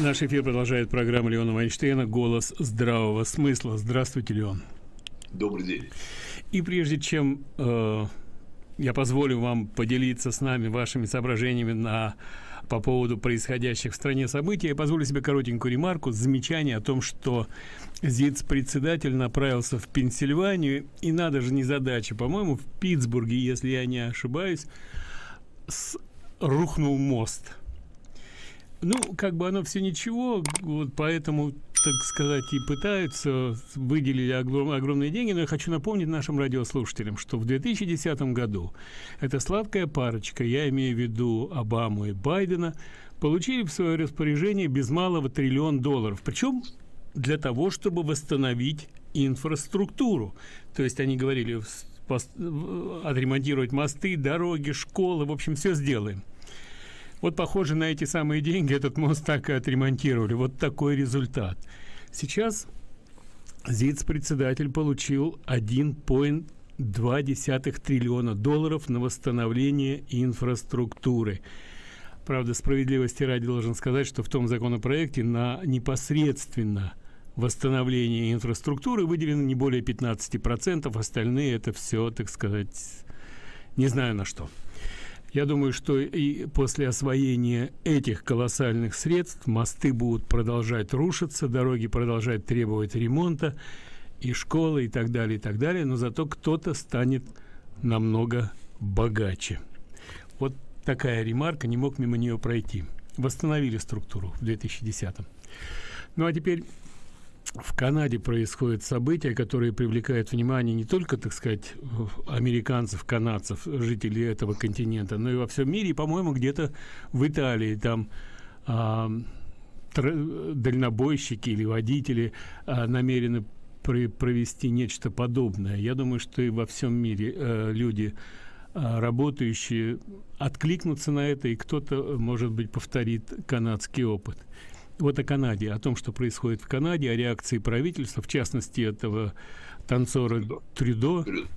Наш эфир продолжает программа Леона Вайнштейна «Голос здравого смысла». Здравствуйте, Леон. Добрый день. И прежде чем э, я позволю вам поделиться с нами вашими соображениями на, по поводу происходящих в стране событий, я позволю себе коротенькую ремарку, замечание о том, что ЗИЦ-председатель направился в Пенсильванию, и надо же не задача, по-моему, в Питтсбурге, если я не ошибаюсь, с, рухнул мост – ну, как бы оно все ничего, вот поэтому, так сказать, и пытаются, выделили огром, огромные деньги, но я хочу напомнить нашим радиослушателям, что в 2010 году эта сладкая парочка, я имею в виду Обаму и Байдена, получили в свое распоряжение без малого триллион долларов. Причем для того, чтобы восстановить инфраструктуру. То есть они говорили, отремонтировать мосты, дороги, школы, в общем, все сделаем. Вот, похоже, на эти самые деньги этот мост так и отремонтировали. Вот такой результат. Сейчас ЗИЦ-председатель получил 1,2 триллиона долларов на восстановление инфраструктуры. Правда, справедливости ради должен сказать, что в том законопроекте на непосредственно восстановление инфраструктуры выделено не более 15%, остальные это все, так сказать, не знаю на что. Я думаю, что и после освоения этих колоссальных средств мосты будут продолжать рушиться, дороги продолжать требовать ремонта, и школы, и так далее, и так далее, но зато кто-то станет намного богаче. Вот такая ремарка, не мог мимо нее пройти. Восстановили структуру в 2010 -м. Ну а теперь в Канаде происходят события, которые привлекают внимание не только, так сказать, американцев, канадцев, жителей этого континента, но и во всем мире, и, по-моему, где-то в Италии там а, дальнобойщики или водители а, намерены провести нечто подобное. Я думаю, что и во всем мире а, люди работающие откликнутся на это, и кто-то, может быть, повторит канадский опыт вот о Канаде, о том, что происходит в Канаде, о реакции правительства, в частности, этого танцора Трюдо. Трюдо.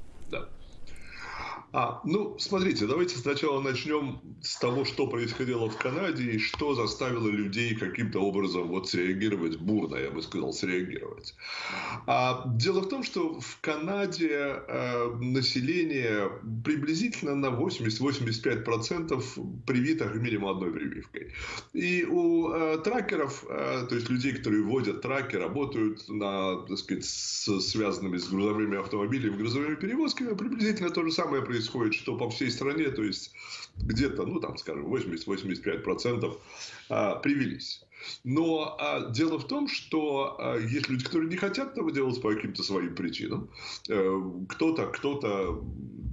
А, ну, смотрите, давайте сначала начнем с того, что происходило в Канаде и что заставило людей каким-то образом вот среагировать бурно, я бы сказал, среагировать. А, дело в том, что в Канаде э, население приблизительно на 80-85% привито минимум одной прививкой. И у э, тракеров, э, то есть людей, которые водят траки, работают на, так сказать, с, связанными с грузовыми автомобилями, грузовыми перевозками, приблизительно то же самое происходит происходит, что по всей стране, то есть где-то, ну там, скажем, 80-85% а, привелись. Но а, дело в том, что а, есть люди, которые не хотят этого делать по каким-то своим причинам. А, кто-то кто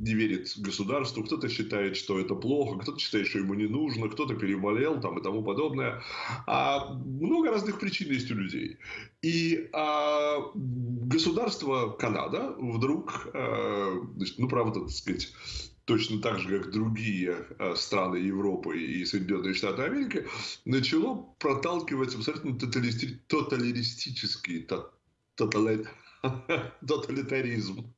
не верит государству, кто-то считает, что это плохо, кто-то считает, что ему не нужно, кто-то переболел там, и тому подобное. А много разных причин есть у людей. И а, государство Канада вдруг, а, значит, ну, правда, так сказать, точно так же, как другие э, страны Европы и Соединенные Штаты Америки, начало проталкивать абсолютно тоталистический тоталитаризм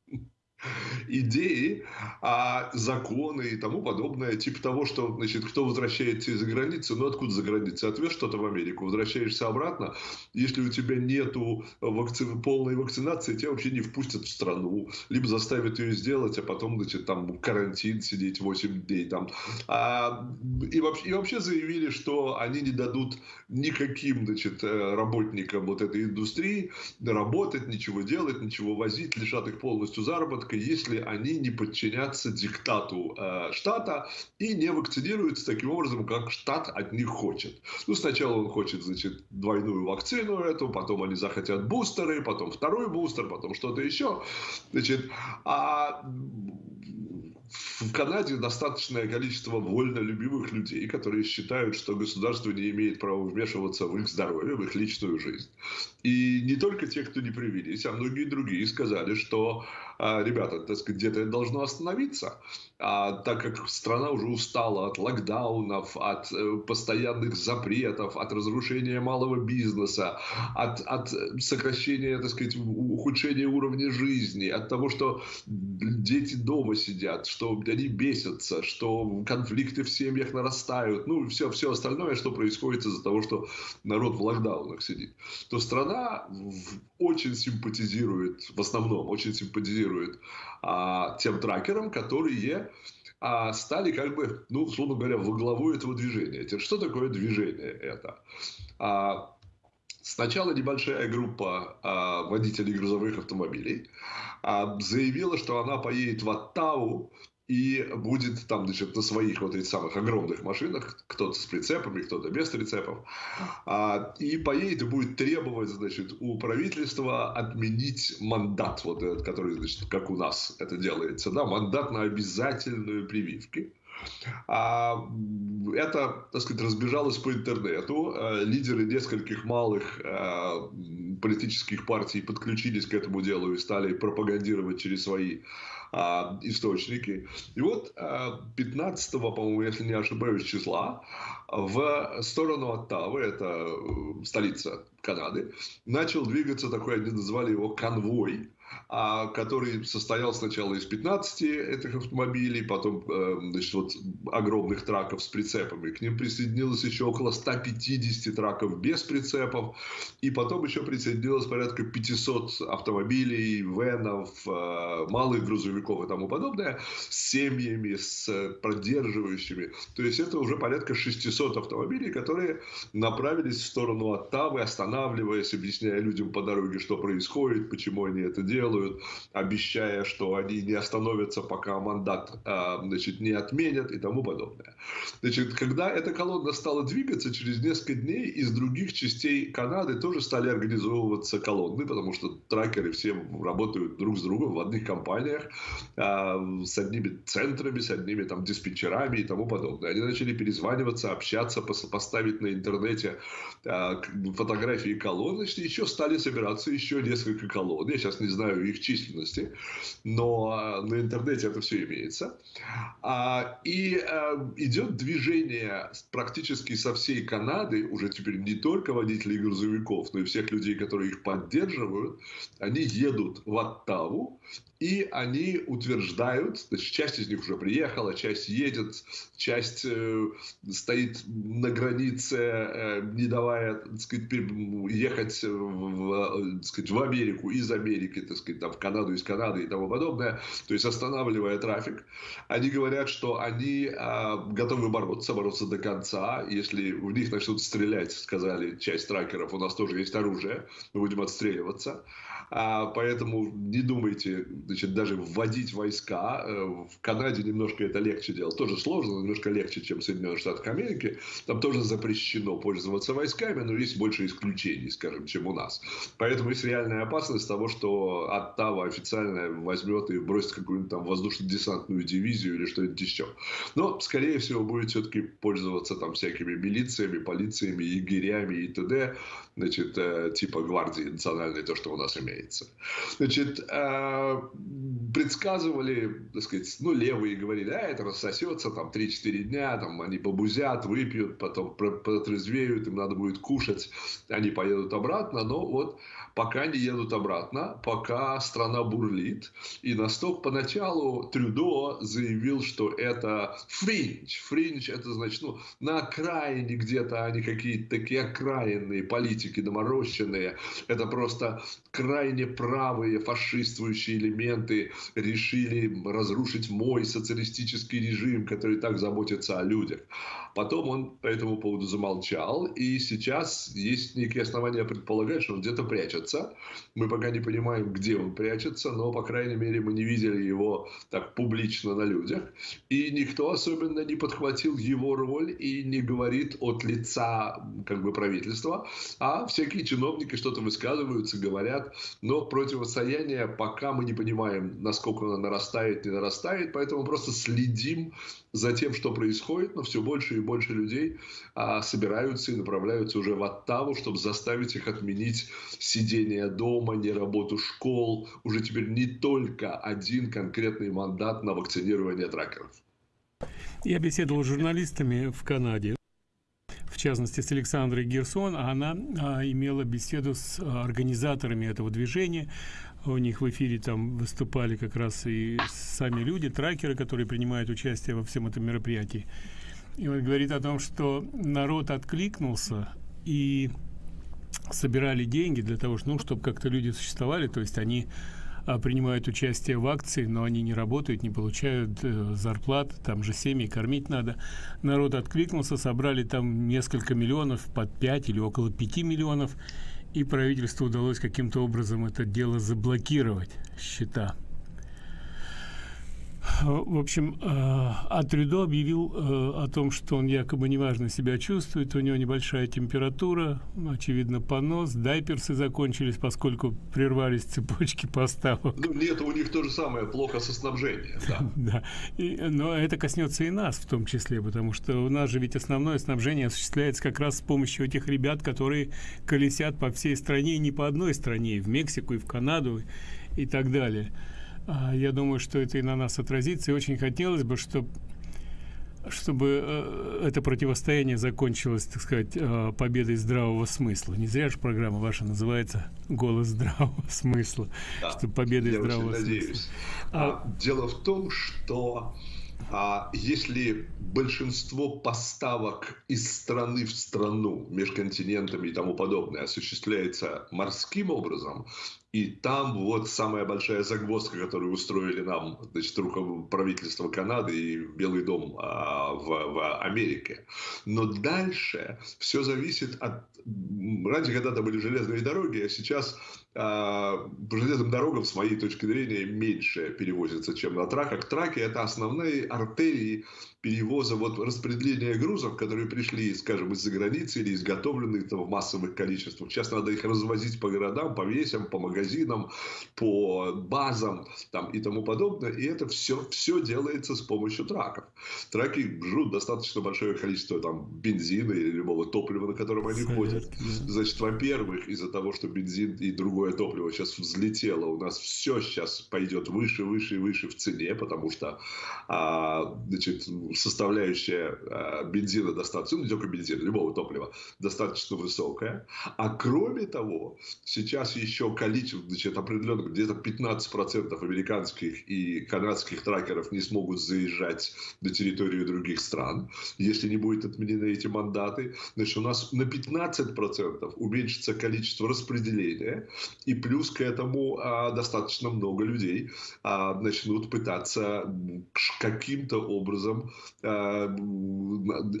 идеи, а законы и тому подобное, типа того, что, значит, кто возвращается из-за границы, ну откуда за границей? Отвез что-то в Америку, возвращаешься обратно, если у тебя нету вакци... полной вакцинации, тебя вообще не впустят в страну, либо заставят ее сделать, а потом, значит, там карантин сидеть 8 дней там. А, и, вообще, и вообще заявили, что они не дадут никаким, значит, э, работникам вот этой индустрии работать, ничего делать, ничего возить, лишат их полностью заработка, если они не подчинятся диктату э, штата и не вакцинируются таким образом, как штат от них хочет. Ну, сначала он хочет, значит, двойную вакцину эту, потом они захотят бустеры, потом второй бустер, потом что-то еще. Значит, а в Канаде достаточное количество вольнолюбивых людей, которые считают, что государство не имеет права вмешиваться в их здоровье, в их личную жизнь. И не только те, кто не привились, а многие другие сказали, что ребята, так сказать, где-то это должно остановиться. А, так как страна уже устала от локдаунов, от э, постоянных запретов, от разрушения малого бизнеса, от, от сокращения, так сказать, ухудшения уровня жизни, от того, что дети дома сидят, что они бесятся, что конфликты в семьях нарастают, ну, все, все остальное, что происходит из-за того, что народ в локдаунах сидит, то страна очень симпатизирует, в основном очень симпатизирует а, тем тракерам, которые а, стали как бы, ну, условно говоря, во главу этого движения. Что такое движение это? А, Сначала небольшая группа а, водителей грузовых автомобилей а, заявила, что она поедет в Оттаву и будет там, значит, на своих вот этих самых огромных машинах, кто-то с прицепами, кто-то без прицепов, а, и поедет и будет требовать, значит, у правительства отменить мандат, вот этот, который, значит, как у нас это делается, да, мандат на обязательную прививки. А, это, так сказать, разбежалось по интернету. А, лидеры нескольких малых а, политических партий подключились к этому делу и стали пропагандировать через свои а, источники. И вот 15, а, по-моему, если не ошибаюсь, числа в сторону Оттавы, это э, столица Канады, начал двигаться такой, они назвали его конвой, который состоял сначала из 15 этих автомобилей, потом э, значит, вот, огромных траков с прицепами. К ним присоединилось еще около 150 траков без прицепов. И потом еще присоединилось порядка 500 автомобилей, венов, э, малых грузовиков и тому подобное с семьями, с поддерживающими. То есть это уже порядка 600 автомобилей, которые направились в сторону Оттавы, останавливаясь, объясняя людям по дороге, что происходит, почему они это делают делают, обещая, что они не остановятся, пока мандат а, значит, не отменят и тому подобное. Значит, когда эта колонна стала двигаться, через несколько дней из других частей Канады тоже стали организовываться колонны, потому что тракеры все работают друг с другом в одних компаниях, а, с одними центрами, с одними там диспетчерами и тому подобное. Они начали перезваниваться, общаться, поставить на интернете а, фотографии колонн, значит, еще стали собираться еще несколько колонн. Я сейчас не знаю, знаю их численности, но а, на интернете это все имеется. А, и а, идет движение практически со всей Канады, уже теперь не только водителей грузовиков, но и всех людей, которые их поддерживают, они едут в Оттаву, и они утверждают, значит, часть из них уже приехала, часть едет, часть э, стоит на границе, э, не давая так сказать, ехать в, так сказать, в Америку из Америки, так сказать, там, в Канаду из Канады и тому подобное, то есть останавливая трафик. Они говорят, что они э, готовы бороться, бороться до конца. Если в них начнут стрелять, сказали часть тракеров, у нас тоже есть оружие, мы будем отстреливаться. А, поэтому не думайте, значит, даже вводить войска. Э, в Канаде немножко это легче делать. Тоже сложно, но немножко легче, чем в Соединенных Штатах Америки. Там тоже запрещено пользоваться войсками, но есть больше исключений, скажем, чем у нас. Поэтому есть реальная опасность того, что Оттава официально возьмет и бросит какую-нибудь там воздушно-десантную дивизию или что-нибудь еще. Но, скорее всего, будет все-таки пользоваться там всякими милициями, полициями, егерями и т.д. Значит, э, типа гвардии национальной, то, что у нас имеется разумеется. Значит, э, предсказывали, так сказать, ну, левые говорили, а это рассосется, там, 3-4 дня, там, они побузят, выпьют, потом протрезвеют, им надо будет кушать, они поедут обратно, но вот пока не едут обратно, пока страна бурлит. И настолько поначалу Трюдо заявил, что это фринч. Фринч это значит, ну, на окраине где-то они какие-то такие окраинные политики доморощенные. Это просто крайне правые фашистующие элементы решили разрушить мой социалистический режим, который так заботится о людях. Потом он по этому поводу замолчал, и сейчас есть некие основания предполагать, что он где-то прячется. Мы пока не понимаем, где он прячется, но, по крайней мере, мы не видели его так публично на людях. И никто особенно не подхватил его роль и не говорит от лица как бы правительства, а всякие чиновники что-то высказываются, говорят, но противостояние пока мы не понимаем, насколько оно нарастает, не нарастает, поэтому просто следим за тем, что происходит, но все больше и больше людей а, собираются и направляются уже в Оттаву, чтобы заставить их отменить сидение дома, не работу школ. Уже теперь не только один конкретный мандат на вакцинирование тракеров. Я беседовал с журналистами в Канаде в частности с Александрой Герсон, она а, имела беседу с организаторами этого движения. У них в эфире там выступали как раз и сами люди, тракеры, которые принимают участие во всем этом мероприятии. И он говорит о том, что народ откликнулся и собирали деньги для того, ну, чтобы как-то люди существовали, то есть они а, принимают участие в акции, но они не работают, не получают э, зарплат, там же семьи кормить надо. Народ откликнулся, собрали там несколько миллионов, под 5 или около 5 миллионов, и правительству удалось каким-то образом это дело заблокировать, счета. В общем, э, а Трюдо объявил э, о том, что он якобы неважно себя чувствует, у него небольшая температура, очевидно, понос, дайперсы закончились, поскольку прервались цепочки поставок. Ну, нет, у них то же самое, плохо со снабжением, да. да. И, но это коснется и нас в том числе, потому что у нас же ведь основное снабжение осуществляется как раз с помощью этих ребят, которые колесят по всей стране, и не по одной стране, и в Мексику, и в Канаду, и так далее. А, я думаю, что это и на нас отразится, и очень хотелось бы, чтобы чтобы э, это противостояние закончилось, так сказать, э, победой здравого смысла. Не зря же программа ваша называется «Голос здравого смысла», да, чтобы победой я здравого очень смысла. Надеюсь. А, дело в том, что а если большинство поставок из страны в страну, между континентами и тому подобное осуществляется морским образом, и там вот самая большая загвоздка, которую устроили нам, значит, правительство Канады и Белый дом а, в, в Америке. Но дальше все зависит от... Раньше когда-то были железные дороги, а сейчас а, по железным дорогам, с моей точки зрения, меньше перевозится, чем на траках. Траки – это основные артерии перевоза, вот распределения грузов, которые пришли, скажем, из-за границы или изготовлены там, в массовых количествах. Сейчас надо их развозить по городам, по весям, по магазинам, по базам там, и тому подобное. И это все, все делается с помощью траков. Траки жрут достаточно большое количество там, бензина или любого топлива, на котором они ходят. Значит, во-первых, из-за того, что бензин и другое топливо сейчас взлетело, у нас все сейчас пойдет выше, выше и выше в цене, потому что а, значит, составляющая э, бензина достаточно, ну не только бензина, любого топлива, достаточно высокая. А кроме того, сейчас еще количество, значит, определенно где-то 15% американских и канадских тракеров не смогут заезжать на территорию других стран, если не будет отменены эти мандаты. Значит, у нас на 15% уменьшится количество распределения, и плюс к этому а, достаточно много людей а, начнут пытаться каким-то образом Э,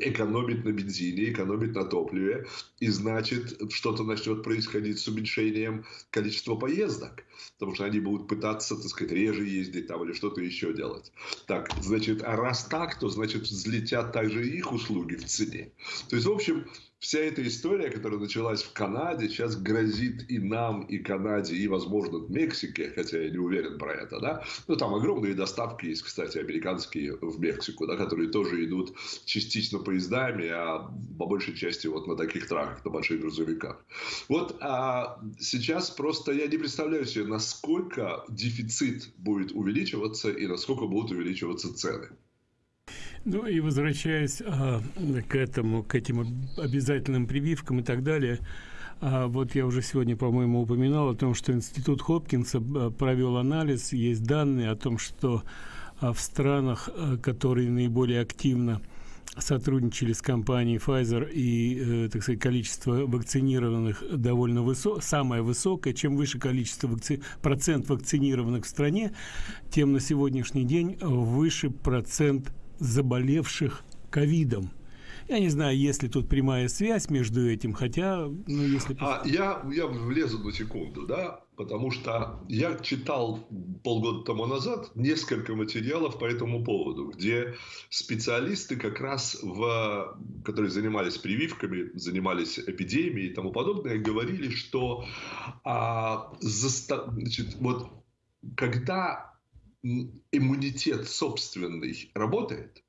экономить на бензине, экономить на топливе, и значит что-то начнет происходить с уменьшением количества поездок, потому что они будут пытаться, так сказать, реже ездить там или что-то еще делать. Так, значит, а раз так, то значит взлетят также их услуги в цене. То есть, в общем, вся эта история, которая началась в Канаде, сейчас грозит и нам, и Канаде, и, возможно, Мексике, хотя я не уверен про это, да. Но там огромные доставки есть, кстати, американские в Мексику, да, которые тоже идут частично поездами, а по большей части вот на таких траках, на больших грузовиках. Вот а сейчас просто я не представляю себе, насколько дефицит будет увеличиваться и насколько будут увеличиваться цены. Ну и возвращаясь а, к этому, к этим обязательным прививкам и так далее, а, вот я уже сегодня, по-моему, упоминал о том, что Институт Хопкинса а, провел анализ, есть данные о том, что а, в странах, а, которые наиболее активно сотрудничали с компанией Pfizer и, э, так сказать, количество вакцинированных довольно высокое, самое высокое. Чем выше количество вакци... процент вакцинированных в стране, тем на сегодняшний день выше процент заболевших ковидом. Я не знаю, есть ли тут прямая связь между этим, хотя, ну, если... А, я, я влезу на секунду, да, потому что я читал полгода тому назад несколько материалов по этому поводу, где специалисты как раз, в, которые занимались прививками, занимались эпидемией и тому подобное, говорили, что а, заста... значит, вот когда иммунитет собственный работает,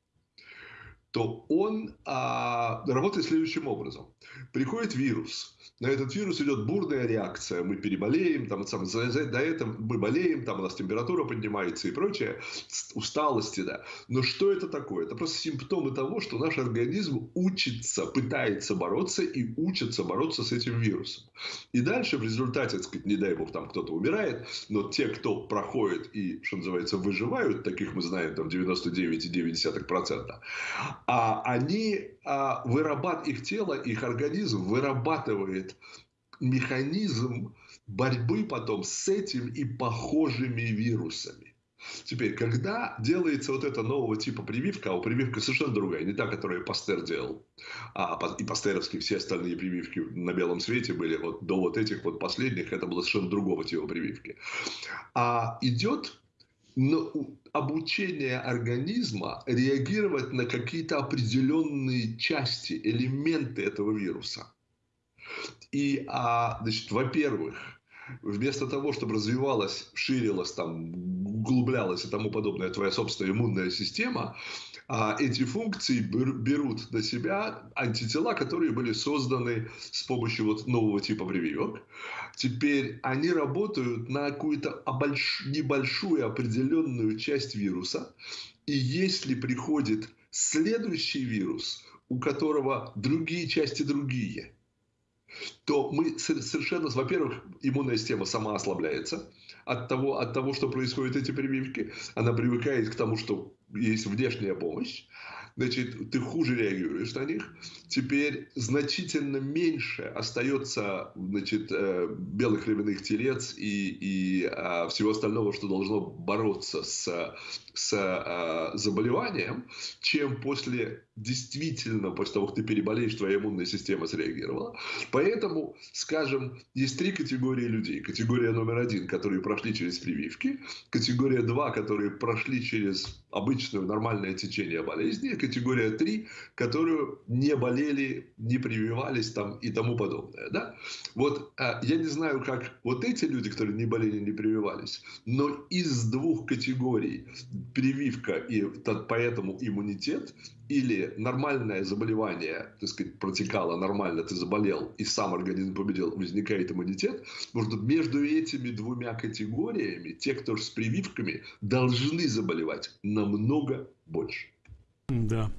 то он а, работает следующим образом. Приходит вирус, на этот вирус идет бурная реакция. Мы переболеем, там, сам, за, за, до этого мы болеем, там у нас температура поднимается и прочее, усталости, да. Но что это такое? Это просто симптомы того, что наш организм учится, пытается бороться и учится бороться с этим вирусом. И дальше в результате, так сказать, не дай бог, там кто-то умирает, но те, кто проходит и, что называется, выживают, таких мы знаем, там 99,9%, а они а, вырабатывают, их тело, их организм вырабатывает механизм борьбы потом с этим и похожими вирусами. Теперь, когда делается вот эта нового типа прививка, а у прививка совершенно другая, не та, которую Пастер делал, а и пастеровские все остальные прививки на белом свете были, вот до вот этих вот последних, это было совершенно другого типа прививки. А идет обучение организма реагировать на какие-то определенные части, элементы этого вируса. И, а, значит, во-первых, вместо того, чтобы развивалась, ширилась, там, углублялась и тому подобное твоя собственная иммунная система, а эти функции берут на себя антитела, которые были созданы с помощью вот нового типа прививок. Теперь они работают на какую-то небольшую определенную часть вируса. И если приходит следующий вирус, у которого другие части другие – то мы совершенно, во-первых, иммунная система сама ослабляется от того, от того, что происходят эти прививки. Она привыкает к тому, что есть внешняя помощь значит, ты хуже реагируешь на них. Теперь значительно меньше остается значит, э, белых львиных телец и, и а, всего остального, что должно бороться с, с а, заболеванием, чем после действительно, после того, как ты переболеешь, твоя иммунная система среагировала. Поэтому, скажем, есть три категории людей. Категория номер один, которые прошли через прививки. Категория два, которые прошли через обычное нормальное течение болезни категория 3, которую не болели, не прививались там и тому подобное. Да? Вот а, я не знаю, как вот эти люди, которые не болели, не прививались, но из двух категорий прививка и поэтому иммунитет или нормальное заболевание, так сказать, протекало нормально, ты заболел, и сам организм победил, возникает иммунитет, может, между этими двумя категориями те, кто с прививками, должны заболевать намного больше. Да.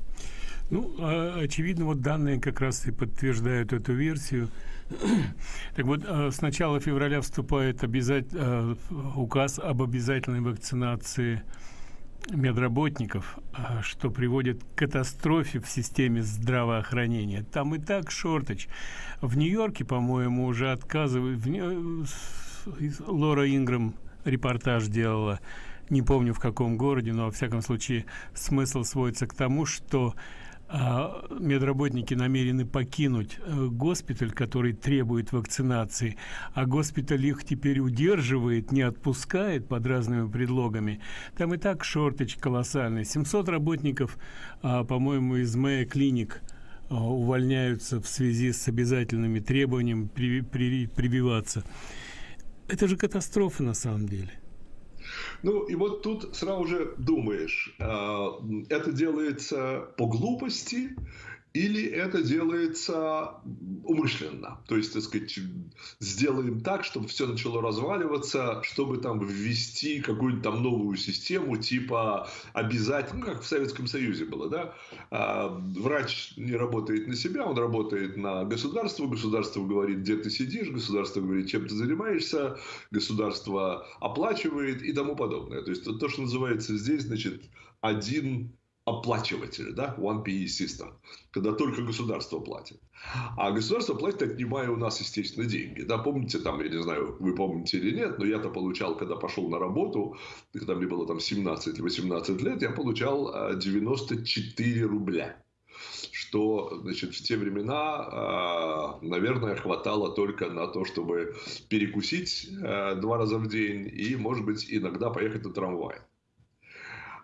Ну, а, очевидно, вот данные как раз и подтверждают эту версию. Так вот, а, с начала февраля вступает обязать, а, указ об обязательной вакцинации медработников, что приводит к катастрофе в системе здравоохранения. Там и так шорточ. В Нью-Йорке, по-моему, уже отказывают. Лора Инграм репортаж делала не помню в каком городе, но во всяком случае смысл сводится к тому, что а, медработники намерены покинуть э, госпиталь, который требует вакцинации, а госпиталь их теперь удерживает, не отпускает под разными предлогами. Там и так шорточ колоссальный. 700 работников, а, по-моему, из Мэя клиник а, увольняются в связи с обязательными требованиями при, при, прививаться. Это же катастрофа на самом деле. Ну, и вот тут сразу же думаешь, а, это делается по глупости или это делается умышленно. То есть, так сказать, сделаем так, чтобы все начало разваливаться, чтобы там ввести какую-нибудь там новую систему, типа обязательно, ну, как в Советском Союзе было, да, а, врач не работает на себя, он работает на государство, государство говорит, где ты сидишь, государство говорит, чем ты занимаешься, государство оплачивает и тому подобное. То есть, то, что называется здесь, значит, один оплачиватель, да, One PE System, когда только государство платит. А государство платит, отнимая у нас, естественно, деньги. Да, помните, там, я не знаю, вы помните или нет, но я-то получал, когда пошел на работу, когда мне было там 17 или 18 лет, я получал 94 а, рубля что значит, в те времена, а, наверное, хватало только на то, чтобы перекусить а, два раза в день и, может быть, иногда поехать на трамвай.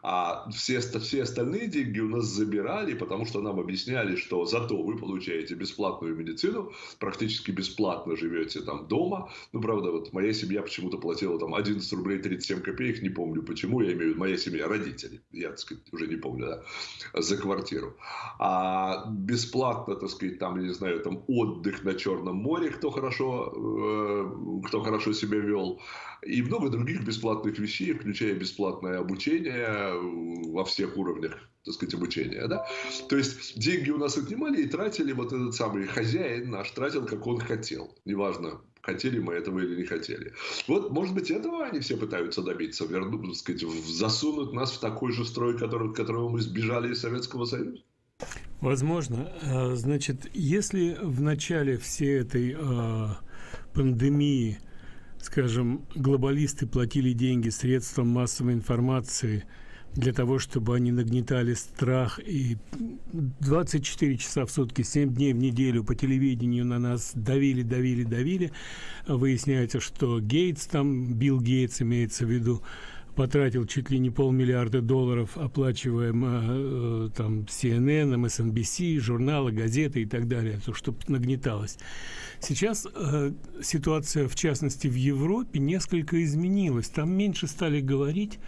А все, все остальные деньги у нас забирали, потому что нам объясняли, что зато вы получаете бесплатную медицину, практически бесплатно живете там дома. Ну, правда, вот моя семья почему-то платила там 11 рублей 37 копеек, не помню почему, я имею в виду моя семья, родители, я, так сказать, уже не помню, да, за квартиру. А бесплатно, так сказать, там, я не знаю, там отдых на Черном море, кто хорошо, э, кто хорошо себя вел и много других бесплатных вещей, включая бесплатное обучение э, во всех уровнях так сказать, обучения, да? То есть деньги у нас отнимали и тратили вот этот самый хозяин наш, тратил, как он хотел. Неважно, хотели мы этого или не хотели. Вот, может быть, этого они все пытаются добиться, вернуть, так сказать, засунуть нас в такой же строй, который, которого мы сбежали из Советского Союза. Возможно. А, значит, если в начале всей этой э, пандемии скажем, глобалисты платили деньги средствам массовой информации для того, чтобы они нагнетали страх и 24 часа в сутки, 7 дней в неделю по телевидению на нас давили, давили, давили. Выясняется, что Гейтс, там Билл Гейтс имеется в виду, потратил чуть ли не полмиллиарда долларов, оплачивая э, там CNN, MSNBC, журналы, газеты и так далее, то, чтобы нагнеталось. Сейчас э, ситуация, в частности, в Европе несколько изменилась. Там меньше стали говорить,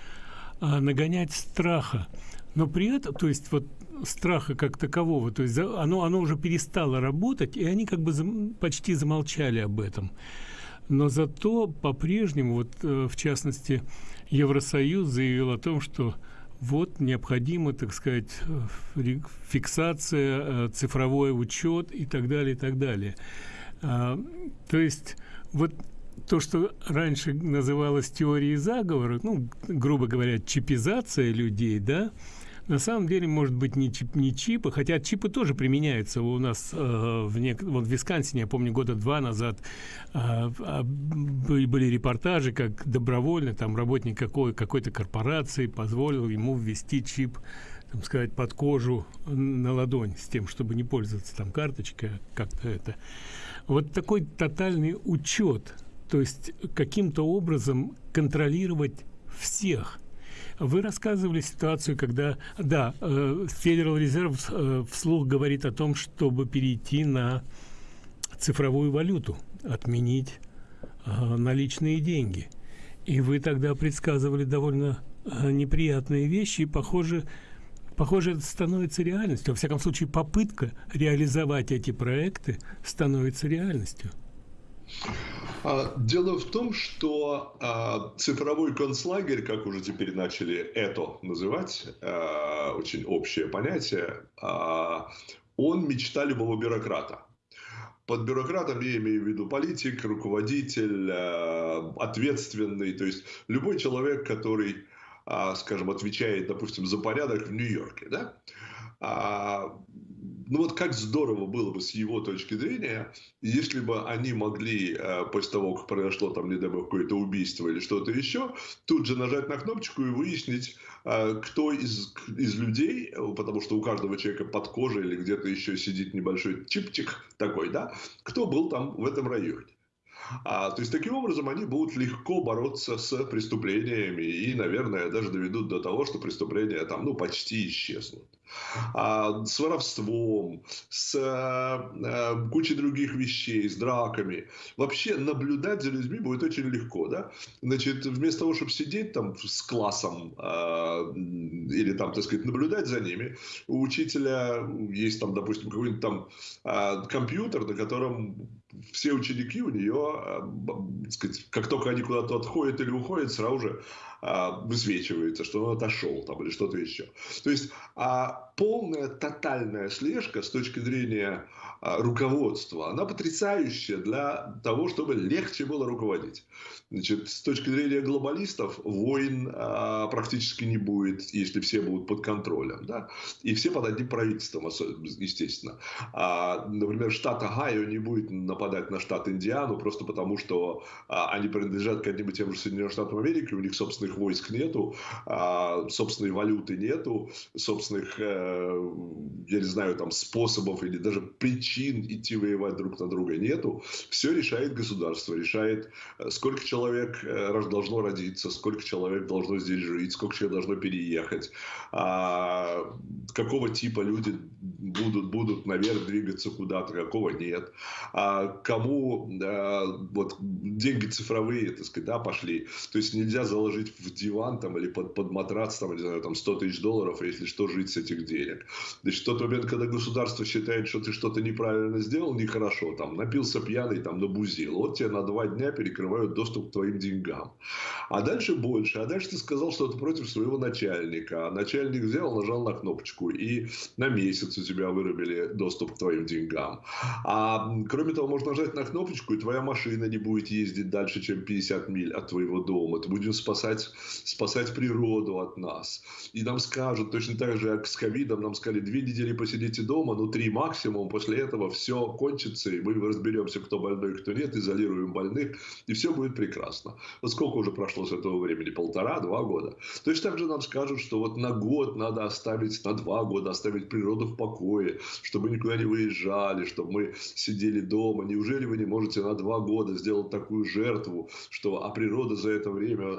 а нагонять страха. Но при этом, то есть вот страха как такового, то есть оно, оно уже перестало работать, и они как бы зам, почти замолчали об этом. Но зато по-прежнему, вот э, в частности, Евросоюз заявил о том, что вот необходима, так сказать, фиксация, э, цифровой учет и так далее, и так далее. А, то есть вот то, что раньше называлось теорией заговора, ну, грубо говоря, чипизация людей, да, на самом деле может быть не, чип, не чипы, хотя чипы тоже применяются у нас э, в, нек... вот в Висконсине, я помню, года два назад э, э, были, репортажи, как добровольно там работник какой, какой-то корпорации позволил ему ввести чип там сказать, под кожу на ладонь с тем, чтобы не пользоваться там карточкой, а как-то это. Вот такой тотальный учет, то есть каким-то образом контролировать всех. Вы рассказывали ситуацию, когда, да, э, Federal Reserve э, вслух говорит о том, чтобы перейти на цифровую валюту, отменить э, наличные деньги. И вы тогда предсказывали довольно неприятные вещи, и, похоже, Похоже, это становится реальностью. Во всяком случае, попытка реализовать эти проекты становится реальностью. А, дело в том, что а, цифровой концлагерь, как уже теперь начали это называть, а, очень общее понятие, он мечта любого бюрократа. Под бюрократом я имею в виду политик, руководитель, ответственный, то есть любой человек, который скажем, отвечает, допустим, за порядок в Нью-Йорке, да, ну вот как здорово было бы с его точки зрения, если бы они могли, а, после того, как произошло там, не дай бог, какое-то убийство или что-то еще, тут же нажать на кнопочку и выяснить, кто из, из людей, потому что у каждого человека под кожей или где-то еще сидит небольшой чипчик такой, да, кто был там в этом районе. А, то есть, таким образом, они будут легко бороться с преступлениями и, наверное, даже доведут до того, что преступления там, ну, почти исчезнут. А, с воровством, с а, кучей других вещей, с драками. Вообще наблюдать за людьми будет очень легко, да? Значит, вместо того, чтобы сидеть там с классом а, или там, так сказать, наблюдать за ними, у учителя есть там, допустим, какой-нибудь там компьютер, на котором все ученики у нее, а, сказать, как только они куда-то отходят или уходят, сразу же высвечивается, что он отошел там или что-то еще. То есть а, полная тотальная слежка с точки зрения а, руководства, она потрясающая для того, чтобы легче было руководить. Значит, с точки зрения глобалистов войн а, практически не будет, если все будут под контролем. Да? И все под одним правительством, естественно. А, например, штат Огайо не будет нападать на штат Индиану просто потому, что а, они принадлежат к одним и тем же Соединенным Штатам Америки, у них собственных войск нету, а, собственной валюты нету, собственных э, я не знаю, там способов или даже причин идти воевать друг на друга нету. Все решает государство, решает, э, сколько человек э, должно родиться, сколько человек должно здесь жить, сколько человек должно переехать, а, какого типа люди будут, будут наверх двигаться куда-то, какого нет, а кому вот деньги цифровые, так сказать, да, пошли. То есть нельзя заложить в диван там или под, под матрац там, не знаю, там 100 тысяч долларов, если что, жить с этих денег. Значит, тот момент, когда государство считает, что ты что-то неправильно сделал, нехорошо, там, напился пьяный, там, набузил, вот тебе на два дня перекрывают доступ к твоим деньгам. А дальше больше, а дальше ты сказал что-то против своего начальника, а начальник взял, нажал на кнопочку, и на месяц у тебя вырубили доступ к твоим деньгам. А кроме того, можно нажать на кнопочку, и твоя машина не будет ездить дальше, чем 50 миль от твоего дома. Ты будешь спасать, спасать природу от нас. И нам скажут, точно так же, как с ковидом, нам сказали, две недели посидите дома, ну три максимум, после этого все кончится, и мы разберемся, кто больной, кто нет, изолируем больных, и все будет прекрасно. Вот сколько уже прошло с этого времени? Полтора-два года. Точно так же нам скажут, что вот на год надо оставить, на два года оставить природу в покое, чтобы никуда не выезжали, чтобы мы сидели дома. Неужели вы не можете на два года сделать такую жертву, что а природа за это время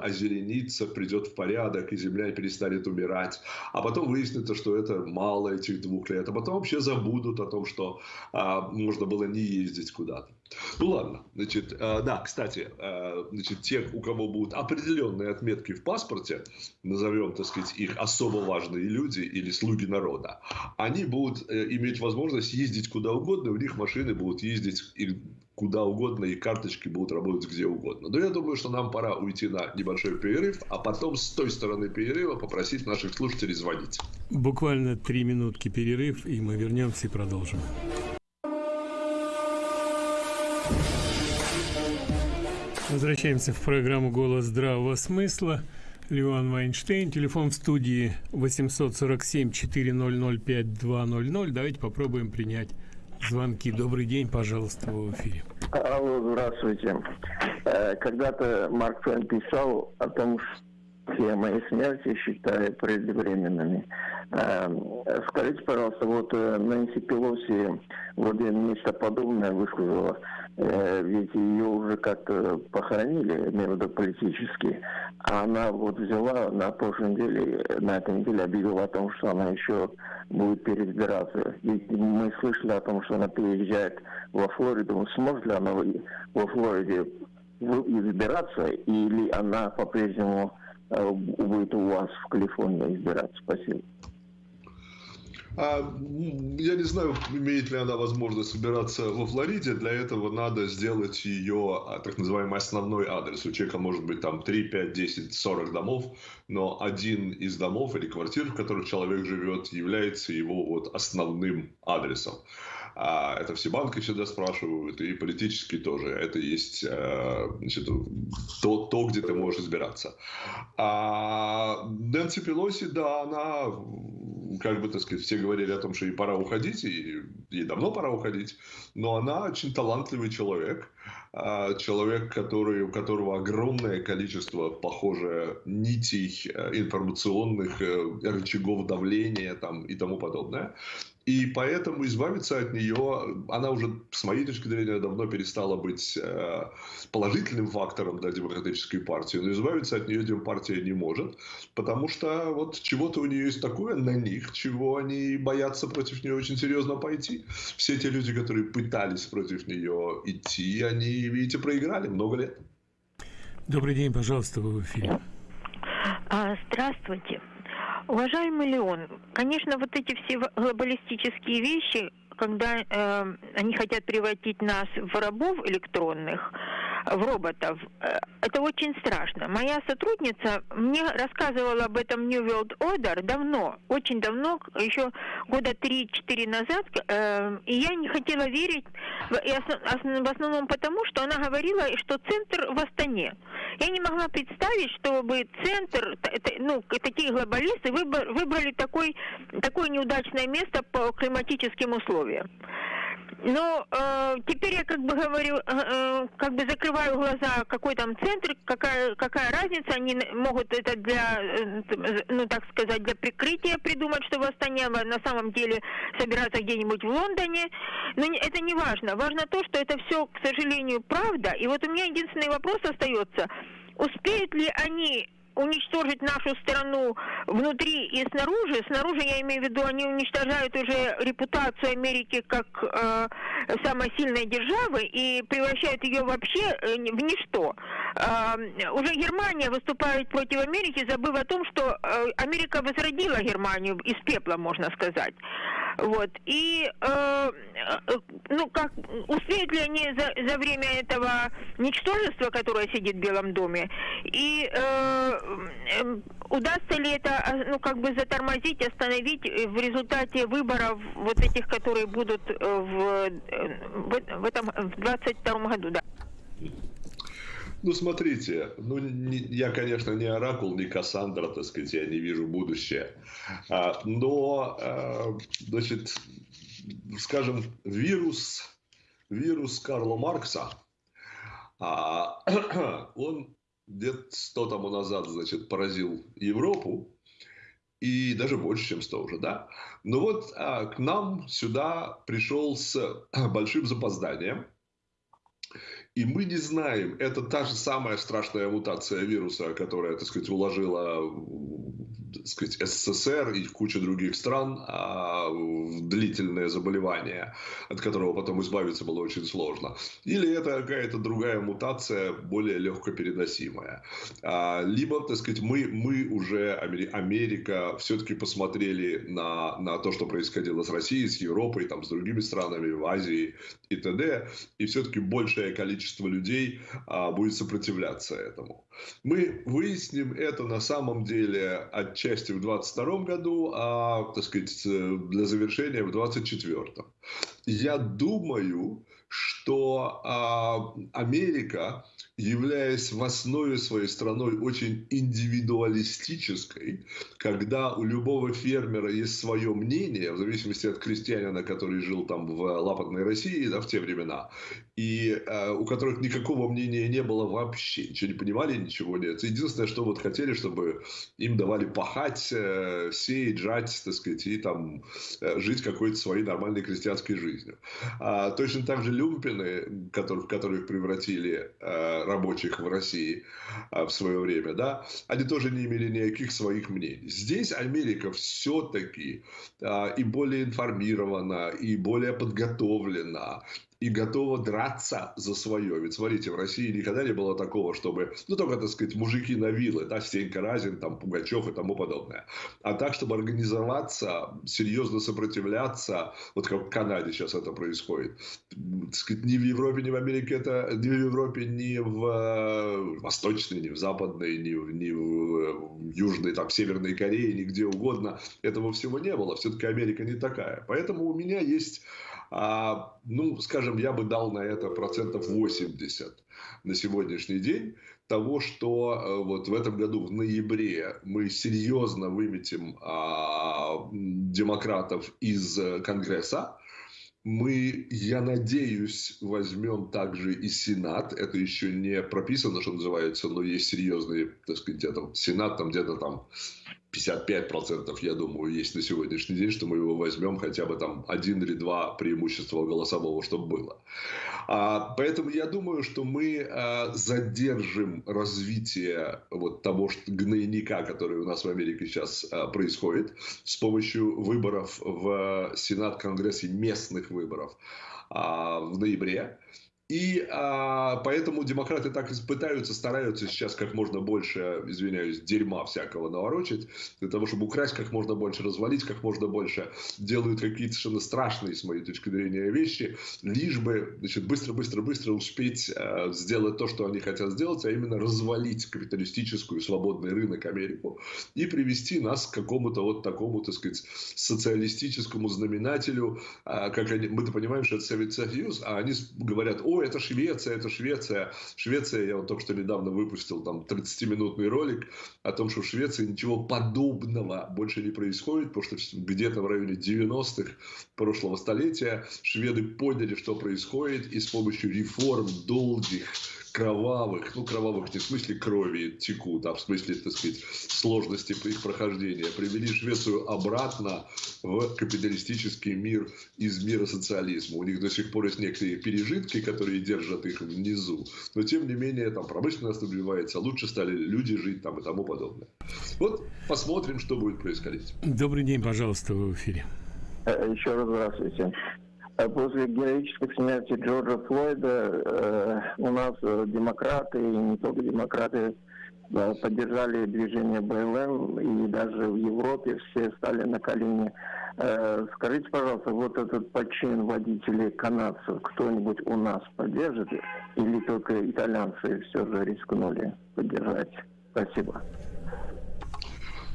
озеленится, придет в порядок, и земля перестанет умирать. А потом выяснится, что это мало этих двух лет. А потом вообще забудут о том, что а, можно было не ездить куда-то. Ну ладно, значит, а, да, кстати, а, значит, те, у кого будут определенные отметки в паспорте, назовем, так сказать, их особо важные люди или слуги народа, они будут э, иметь возможность ездить куда угодно, у них машины будут ездить куда угодно, и карточки будут работать где угодно. Но я думаю, что нам пора уйти на небольшой перерыв, а потом с той стороны перерыва попросить наших слушателей звонить. Буквально три минутки перерыв, и мы вернемся и продолжим. Возвращаемся в программу «Голос здравого смысла». Леон Вайнштейн. Телефон в студии 847-400-5200. Давайте попробуем принять звонки. Добрый день, пожалуйста, в эфире. Алло, здравствуйте. Э, когда-то Марк Твен писал о том, что все мои смерти считаю преждевременными. Э, скажите, пожалуйста, вот э, Нэнси Пелоси вот нечто подобное высказала. Ведь ее уже как-то похоронили, между политически. А она вот взяла на прошлой неделе, на этой неделе объявила о том, что она еще будет переизбираться. Ведь мы слышали о том, что она переезжает во Флориду. Сможет ли она во Флориде избираться, или она по-прежнему э, будет у вас в Калифорнии избираться? Спасибо. А, я не знаю, имеет ли она возможность собираться во Флориде. Для этого надо сделать ее а, так называемый основной адрес. У человека может быть там 3, 5, 10, 40 домов, но один из домов или квартир, в которых человек живет, является его вот основным адресом. А это все банки всегда спрашивают, и политически тоже. Это есть э, значит, то, то, где ты можешь избираться. А Нэнси Пелоси, да, она, как бы, так сказать, все говорили о том, что ей пора уходить, и ей давно пора уходить, но она очень талантливый человек, а, человек, который, у которого огромное количество, похоже, нитей э, информационных, э, рычагов давления там, и тому подобное. И поэтому избавиться от нее, она уже, с моей точки зрения, давно перестала быть э, положительным фактором для демократической партии, но избавиться от нее демпартия не может, потому что вот чего-то у нее есть такое на них, чего они боятся против нее очень серьезно пойти. Все те люди, которые пытались против нее идти, они, видите, проиграли много лет. Добрый день, пожалуйста, вы в эфире. А, здравствуйте. Уважаемый Леон, конечно, вот эти все глобалистические вещи, когда э, они хотят превратить нас в рабов электронных, в роботов, э, это очень страшно. Моя сотрудница мне рассказывала об этом New World Order давно, очень давно, еще года 3-4 назад, э, и я не хотела верить, в основном потому, что она говорила, что центр в Астане. Я не могла представить, чтобы центр, ну, такие глобалисты выбрали такой, такое неудачное место по климатическим условиям. Но э, теперь я как бы говорю, э, э, как бы закрываю глаза, какой там центр, какая, какая разница, они могут это для, э, ну так сказать, для прикрытия придумать, что восстание на самом деле собираться где-нибудь в Лондоне. Но это не важно. Важно то, что это все, к сожалению, правда. И вот у меня единственный вопрос остается. Успеют ли они уничтожить нашу страну внутри и снаружи. Снаружи, я имею в виду, они уничтожают уже репутацию Америки как э, самой сильной державы и превращают ее вообще э, в ничто. Э, уже Германия выступает против Америки, забыв о том, что э, Америка возродила Германию из пепла, можно сказать. Вот. И, э, э, ну, как, успеют ли они за, за время этого ничтожества, которое сидит в Белом доме, и э, э, удастся ли это, а, ну, как бы затормозить, остановить в результате выборов вот этих, которые будут э, в, э, в, в этом, в 22 году, да? Ну, смотрите, ну, не, я, конечно, не оракул, не Кассандра, так сказать, я не вижу будущее. А, но, а, значит, скажем, вирус, вирус Карла Маркса, а, он лет сто тому назад, значит, поразил Европу, и даже больше, чем сто уже, да. Но вот а, к нам сюда пришел с большим запозданием, и мы не знаем, это та же самая страшная мутация вируса, которая, так сказать, уложила так сказать, СССР и куча других стран а, длительное заболевание, от которого потом избавиться было очень сложно. Или это какая-то другая мутация, более легко переносимая. А, либо, так сказать, мы, мы уже, Америка, все-таки посмотрели на, на то, что происходило с Россией, с Европой, там, с другими странами в Азии и т.д. И все-таки большее количество людей а, будет сопротивляться этому. Мы выясним это на самом деле отчасти в 2022 году, а, так сказать, для завершения в 2024. Я думаю, что а, Америка являясь в основе своей страной очень индивидуалистической, когда у любого фермера есть свое мнение, в зависимости от крестьянина, который жил там в лапотной России да, в те времена, и э, у которых никакого мнения не было вообще, ничего не понимали, ничего нет. Единственное, что вот хотели, чтобы им давали пахать, э, сеять, жать, так сказать, и там э, жить какой-то своей нормальной крестьянской жизнью. А, точно так же люмпины, которых, которых превратили э, рабочих в России а, в свое время, да, они тоже не имели никаких своих мнений. Здесь Америка все-таки а, и более информирована, и более подготовлена, и готова драться за свое. Ведь смотрите, в России никогда не было такого, чтобы, ну только, так сказать, мужики на вилы, да, Стенька Разин, там, Пугачев и тому подобное. А так, чтобы организоваться, серьезно сопротивляться, вот как в Канаде сейчас это происходит. Так сказать, ни в Европе, ни в Америке это, ни в Европе, ни в э, Восточной, ни в Западной, ни в, ни в Южной, там, Северной Корее, нигде угодно этого всего не было. Все-таки Америка не такая. Поэтому у меня есть а, ну, скажем, я бы дал на это процентов 80 на сегодняшний день того, что э, вот в этом году в ноябре мы серьезно выметим а, демократов из Конгресса, мы, я надеюсь, возьмем также и Сенат. Это еще не прописано, что называется, но есть серьезный, так сказать, где-то Сенат, там где-то там 55% я думаю, есть на сегодняшний день, что мы его возьмем хотя бы там один или два преимущества голосового, чтобы было. А, поэтому я думаю, что мы а, задержим развитие вот того что, гнойника, который у нас в Америке сейчас а, происходит, с помощью выборов в Сенат, Конгресс и местных выборов а, в ноябре. И а, поэтому демократы так пытаются, стараются сейчас как можно больше, извиняюсь, дерьма всякого наворочить, для того, чтобы украсть как можно больше, развалить как можно больше, делают какие-то совершенно страшные, с моей точки зрения, вещи, лишь бы, быстро-быстро-быстро успеть а, сделать то, что они хотят сделать, а именно развалить капиталистическую свободный рынок Америку и привести нас к какому-то вот такому, так сказать, социалистическому знаменателю, а, как они, мы-то понимаем, что это Советский Союз, а они говорят, о, о, это Швеция, это Швеция. Швеция, я вот только что недавно выпустил там 30-минутный ролик о том, что в Швеции ничего подобного больше не происходит, потому что где-то в районе 90-х прошлого столетия шведы поняли, что происходит, и с помощью реформ долгих кровавых, ну, кровавых не в смысле крови текут, а в смысле, так сказать, сложности их прохождения, привели Швецию обратно в капиталистический мир из мира социализма. У них до сих пор есть некоторые пережитки, которые держат их внизу, но тем не менее там промышленность развивается, лучше стали люди жить там и тому подобное. Вот посмотрим, что будет происходить. Добрый день, пожалуйста, в эфире. Э, еще раз здравствуйте. Э, после героической смерти Джорджа Флойда э, у нас э, демократы, и не только демократы, э, поддержали движение БЛМ, и даже в Европе все стали на колени. Скажите, пожалуйста, вот этот почин водителей канадцев кто-нибудь у нас поддержит, или только итальянцы все же рискнули поддержать? Спасибо.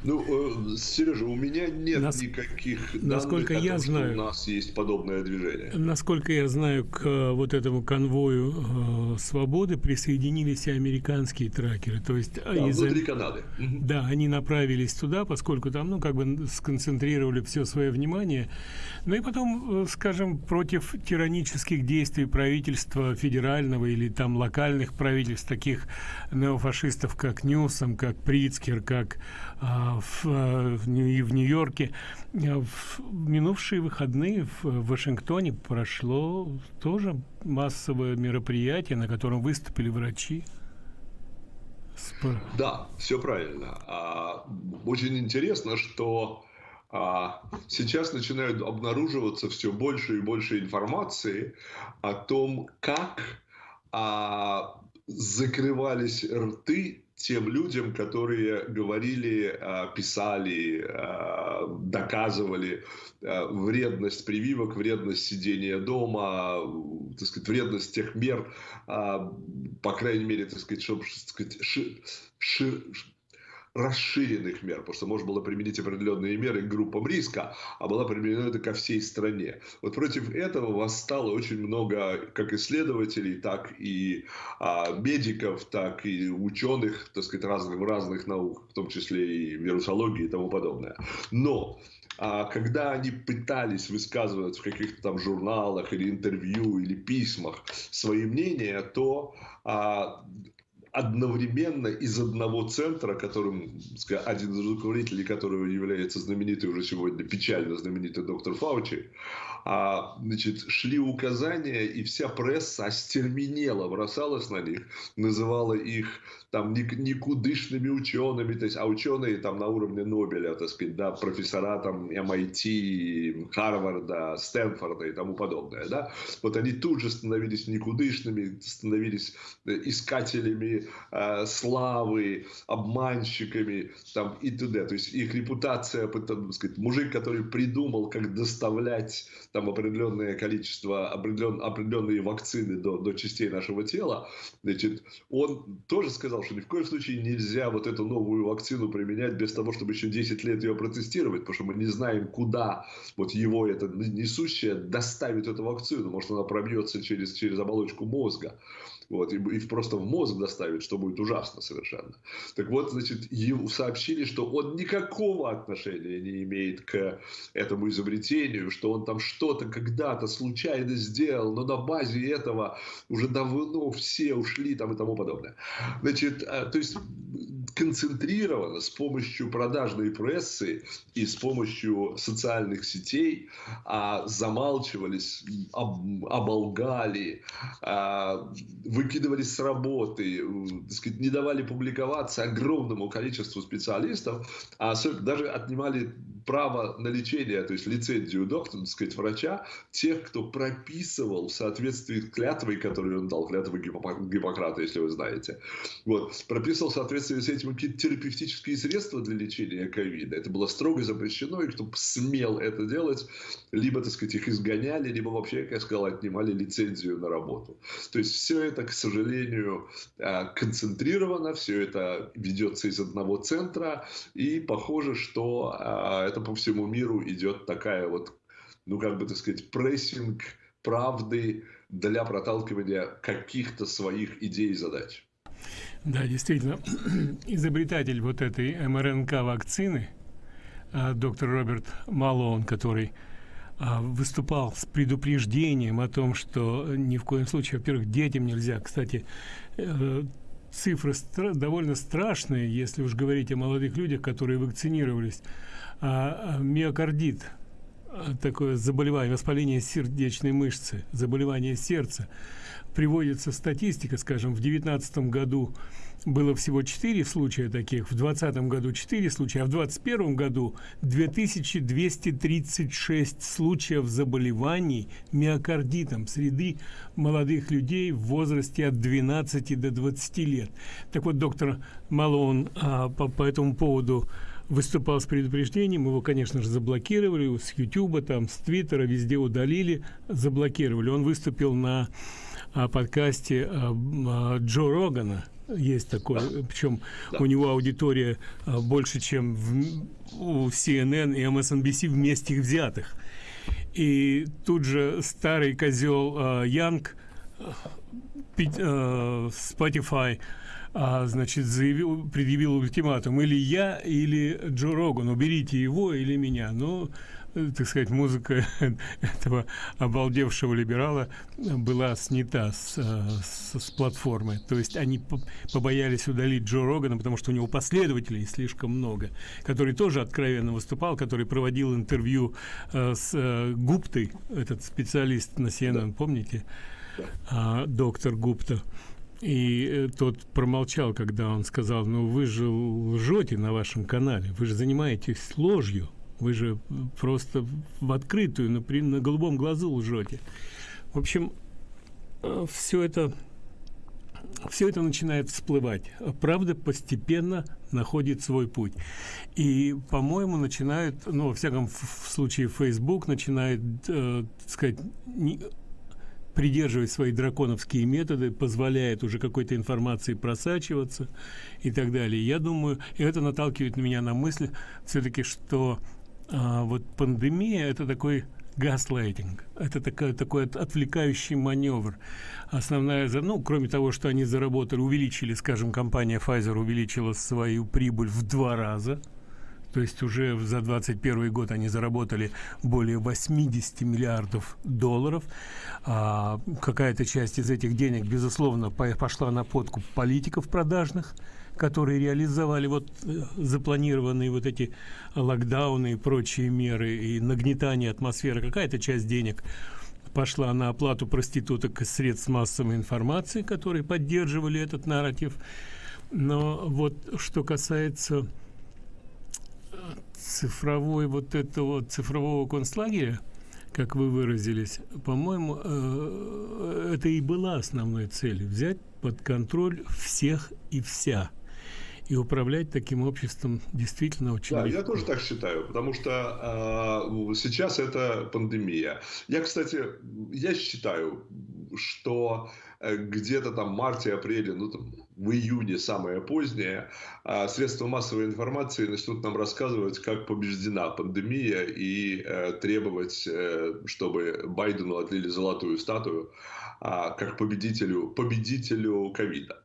Ну, э, Сережа, у меня нет Нас... никаких насколько данных я том, знаю, что у нас есть подобное движение. Насколько я знаю, к э, вот этому конвою э, свободы присоединились и американские тракеры. То есть да, из... внутри Канады. Да, они направились туда, поскольку там, ну, как бы сконцентрировали все свое внимание. Ну и потом, э, скажем, против тиранических действий правительства федерального или там локальных правительств, таких неофашистов, как Ньюсом, как Прицкер, как в, а, в, в Нью-Йорке. А, в минувшие выходные в Вашингтоне прошло тоже массовое мероприятие, на котором выступили врачи. Да, все правильно. Очень интересно, что сейчас начинают обнаруживаться все больше и больше информации о том, как закрывались рты тем людям, которые говорили, а, писали, а, доказывали а, вредность прививок, вредность сидения дома, так сказать, вредность тех мер, по крайней мере, так сказать, чтобы так сказать, ши, ши, расширенных мер, потому что можно было применить определенные меры к группам риска, а была применена это ко всей стране. Вот против этого восстало очень много как исследователей, так и а, медиков, так и ученых, так сказать, разных, разных наук, в том числе и вирусологии и тому подобное. Но а когда они пытались высказывать в каких-то там журналах или интервью или письмах свои мнения, то а, одновременно из одного центра, которым один из руководителей которого является знаменитый уже сегодня, печально знаменитый доктор Фаучи, а, значит, шли указания, и вся пресса остерменела, бросалась на них, называла их там никудышными учеными, то есть, а ученые там на уровне Нобеля, так сказать, да, профессора там MIT, Харварда, Стэнфорда и тому подобное, да, вот они тут же становились никудышными, становились э, искателями э, славы, обманщиками там и т.д. То есть их репутация, так сказать, мужик, который придумал, как доставлять там определенное количество, определен, определенные вакцины до, до частей нашего тела, значит, он тоже сказал, что ни в коем случае нельзя вот эту новую вакцину применять без того, чтобы еще 10 лет ее протестировать, потому что мы не знаем, куда вот его это несущее доставит эту вакцину. Может, она пробьется через, через оболочку мозга вот, и, и просто в мозг доставит, что будет ужасно совершенно. Так вот, значит, ему сообщили, что он никакого отношения не имеет к этому изобретению, что он там что-то когда-то случайно сделал, но на базе этого уже давно все ушли там и тому подобное. Значит, а, то есть концентрированно с помощью продажной прессы и с помощью социальных сетей а, замалчивались, об, оболгали, а, выкидывались с работы, сказать, не давали публиковаться огромному количеству специалистов, а особенно даже отнимали право на лечение, то есть лицензию доктора, так сказать, врача, тех, кто прописывал в соответствии с клятвой, которую он дал, клятвой Гиппократа, если вы знаете. Вот, прописывал в соответствии с этим какие-то терапевтические средства для лечения ковида. Это было строго запрещено, и кто смел это делать, либо, так сказать, их изгоняли, либо вообще, как я сказал, отнимали лицензию на работу. То есть все это, к сожалению, а, концентрировано, все это ведется из одного центра, и похоже, что а, это по всему миру идет такая вот, ну, как бы, так сказать, прессинг правды для проталкивания каких-то своих идей и задач. Да, действительно, изобретатель вот этой МРНК-вакцины, а, доктор Роберт Малон, который а, выступал с предупреждением о том, что ни в коем случае, во-первых, детям нельзя. Кстати, э, цифры стра довольно страшные, если уж говорить о молодых людях, которые вакцинировались. А, миокардит – такое заболевание, воспаление сердечной мышцы, заболевание сердца. Приводится статистика, скажем, в 2019 году было всего 4 случая таких, в 2020 году 4 случая, а в 2021 году 2236 случаев заболеваний миокардитом среди молодых людей в возрасте от 12 до 20 лет. Так вот, доктор Малон а, по, по этому поводу выступал с предупреждением, его, конечно же, заблокировали с Ютуба, там, с Твиттера, везде удалили, заблокировали. Он выступил на а, подкасте а, а, Джо Рогана, есть такой, причем да. у него аудитория а, больше, чем в, у CNN и MSNBC вместе взятых. И тут же старый козел а, Янг, а, Spotify, а, значит, заявил, предъявил ультиматум или я, или Джо Роган, уберите его или меня. Но, э, так сказать, музыка этого обалдевшего либерала была снята с, э, с, с платформы. То есть они побоялись удалить Джо Рогана, потому что у него последователей слишком много, который тоже откровенно выступал, который проводил интервью э, с э, Гуптой, этот специалист на CNN, да. помните? А, доктор Гупта. И э, тот промолчал, когда он сказал, ну вы же лжете на вашем канале, вы же занимаетесь ложью, вы же просто в открытую, на, на голубом глазу лжете. В общем, э, все это, все это начинает всплывать. Правда постепенно находит свой путь. И, по-моему, начинает, ну, во всяком случае, Facebook начинает, э, так сказать, не, придерживать свои драконовские методы, позволяет уже какой-то информации просачиваться и так далее. Я думаю, и это наталкивает меня на мысль все-таки, что а, вот пандемия это такой газлайтинг. Это такой, такой отвлекающий маневр. Основная, ну, кроме того, что они заработали, увеличили, скажем, компания Pfizer увеличила свою прибыль в два раза – то есть уже за 2021 год они заработали более 80 миллиардов долларов. А, какая-то часть из этих денег, безусловно, пошла на подкуп политиков продажных, которые реализовали вот э, запланированные вот эти локдауны и прочие меры и нагнетание атмосферы. Какая-то часть денег пошла на оплату проституток и средств массовой информации, которые поддерживали этот нарратив. Но вот что касается цифровой вот этого цифрового концлагеря, как вы выразились, по-моему, э, это и была основной целью взять под контроль всех и вся и управлять таким обществом действительно очень Да, легко. я тоже так считаю, потому что э, сейчас это пандемия. Я, кстати, я считаю, что э, где-то там в марте-апреле, ну там в июне самое позднее, э, средства массовой информации начнут нам рассказывать, как побеждена пандемия и э, требовать, э, чтобы Байдену отлили золотую статую э, как победителю, победителю ковида.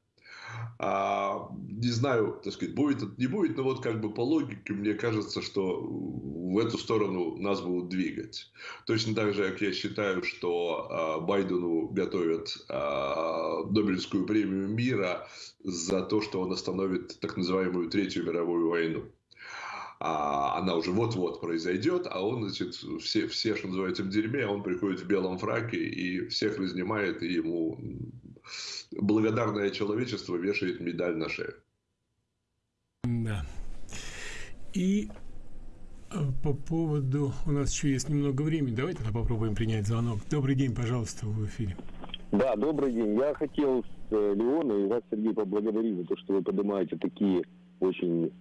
А, не знаю, так сказать, будет это, не будет, но вот как бы по логике мне кажется, что в эту сторону нас будут двигать. Точно так же, как я считаю, что а, Байдену готовят а, Нобелевскую премию мира за то, что он остановит так называемую Третью мировую войну. А она уже вот-вот произойдет, а он, значит, все, все, что называется, в дерьме, а он приходит в белом фраке и всех разнимает, и ему благодарное человечество вешает медаль на шею. Да. И э, по поводу... У нас еще есть немного времени. Давайте тогда попробуем принять звонок. Добрый день, пожалуйста, в эфире. Да, добрый день. Я хотел с э, Леона и вас, Сергей, поблагодарить за то, что вы поднимаете такие очень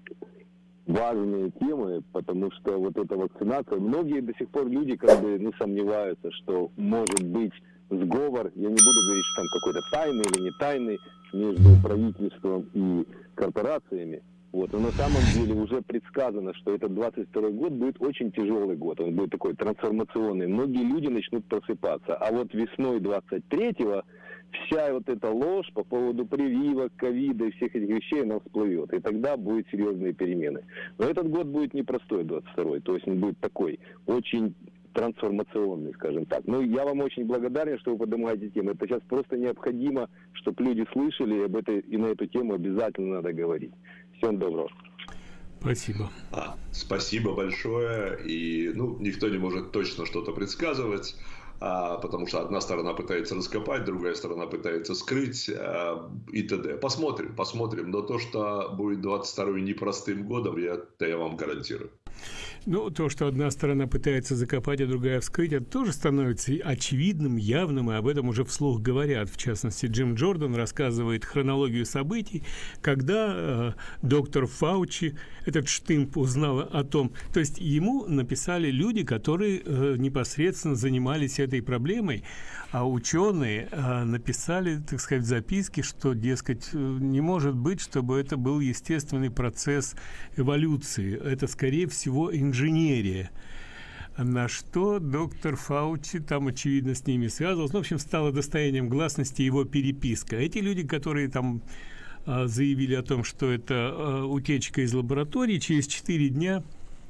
важные темы, потому что вот эта вакцинация, многие до сих пор люди как бы ну, сомневаются, что может быть сговор, я не буду говорить, что там какой-то тайный или не тайный между правительством и корпорациями. Вот. Но на самом деле уже предсказано, что этот 22 год будет очень тяжелый год. Он будет такой трансформационный. Многие люди начнут просыпаться. А вот весной 23-го вся вот эта ложь по поводу прививок, ковида и всех этих вещей, она всплывет. И тогда будут серьезные перемены. Но этот год будет непростой, 22-й. То есть он будет такой, очень трансформационный, скажем так. Ну, я вам очень благодарен, что вы поднимаете тему. Это сейчас просто необходимо, чтобы люди слышали, об этой, и на эту тему обязательно надо говорить. Всем доброго. Спасибо. А, спасибо большое. И ну, никто не может точно что-то предсказывать а, потому что одна сторона пытается раскопать, другая сторона пытается скрыть а, и т.д. Посмотрим, посмотрим. Но то, что будет 22 непростым годом, я, это я вам гарантирую. Ну, то, что одна сторона пытается закопать, а другая вскрыть, это тоже становится очевидным, явным, и об этом уже вслух говорят. В частности, Джим Джордан рассказывает хронологию событий, когда э, доктор Фаучи, этот штымп, узнал о том, то есть ему написали люди, которые э, непосредственно занимались этой проблемой, а ученые э, написали, так сказать, записки, что, дескать, э, не может быть, чтобы это был естественный процесс эволюции. Это, скорее всего, инженерия. На что доктор Фаучи там, очевидно, с ними связывался. Ну, в общем, стало достоянием гласности его переписка. Эти люди, которые там э, заявили о том, что это э, утечка из лаборатории, через 4 дня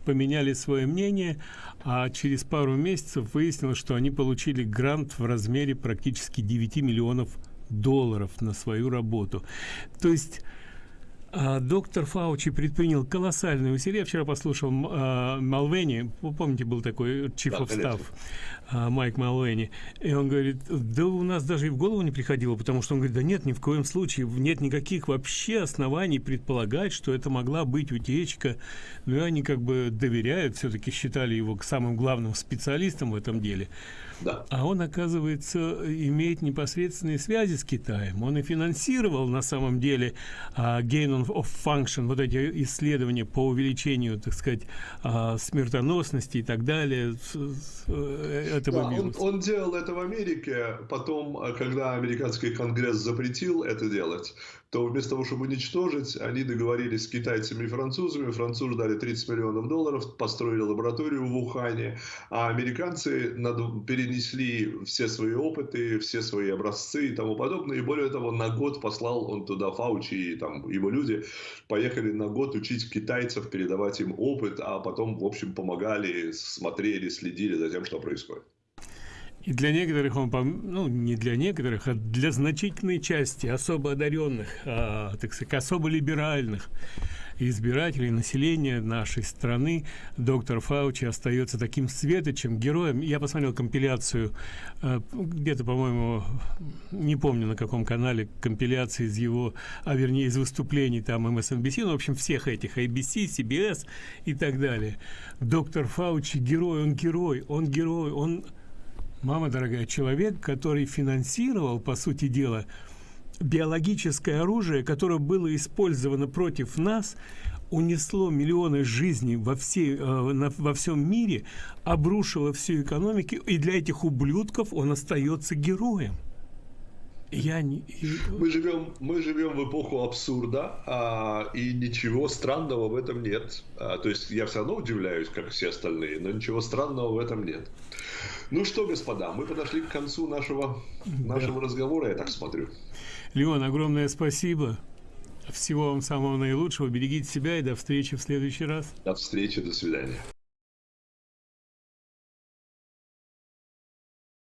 поменяли свое мнение, а через пару месяцев выяснилось, что они получили грант в размере практически 9 миллионов долларов на свою работу. То есть а, доктор Фаучи предпринял колоссальные усилия. Я вчера послушал а, Малвени, вы помните, был такой Chief of Staff, а, Майк Малвени, и он говорит, да у нас даже и в голову не приходило, потому что он говорит, да нет, ни в коем случае, нет никаких вообще оснований предполагать, что это могла быть утечка. Ну и они как бы доверяют, все-таки считали его самым главным специалистом в этом деле. Да. А он, оказывается, имеет непосредственные связи с Китаем. Он и финансировал на самом деле uh, gain of function, вот эти исследования по увеличению, так сказать, uh, смертоносности и так далее э, этого да, бизнеса. Он, он делал это в Америке, потом, когда американский конгресс запретил это делать, то вместо того, чтобы уничтожить, они договорились с китайцами и французами. Французы дали 30 миллионов долларов, построили лабораторию в Ухане, а американцы перенесли все свои опыты, все свои образцы и тому подобное. И более того, на год послал он туда Фаучи и там его люди, поехали на год учить китайцев, передавать им опыт, а потом, в общем, помогали, смотрели, следили за тем, что происходит. И для некоторых он, ну, не для некоторых, а для значительной части особо одаренных, а, так сказать, особо либеральных избирателей, населения нашей страны, доктор Фаучи остается таким светочем, героем. Я посмотрел компиляцию, а, где-то, по-моему, не помню на каком канале, компиляции из его, а вернее из выступлений там MSNBC, ну, в общем, всех этих, ABC, CBS и так далее. Доктор Фаучи герой, он герой, он герой, он мама дорогая, человек, который финансировал, по сути дела, биологическое оружие, которое было использовано против нас, унесло миллионы жизней во, всей, э, во всем мире, обрушило всю экономику, и для этих ублюдков он остается героем. Я не... Мы живем, мы живем в эпоху абсурда, а, и ничего странного в этом нет. А, то есть я все равно удивляюсь, как все остальные, но ничего странного в этом нет. Ну что, господа, мы подошли к концу нашего, нашего да. разговора, я так смотрю. Леон, огромное спасибо. Всего вам самого наилучшего. Берегите себя и до встречи в следующий раз. До встречи, до свидания.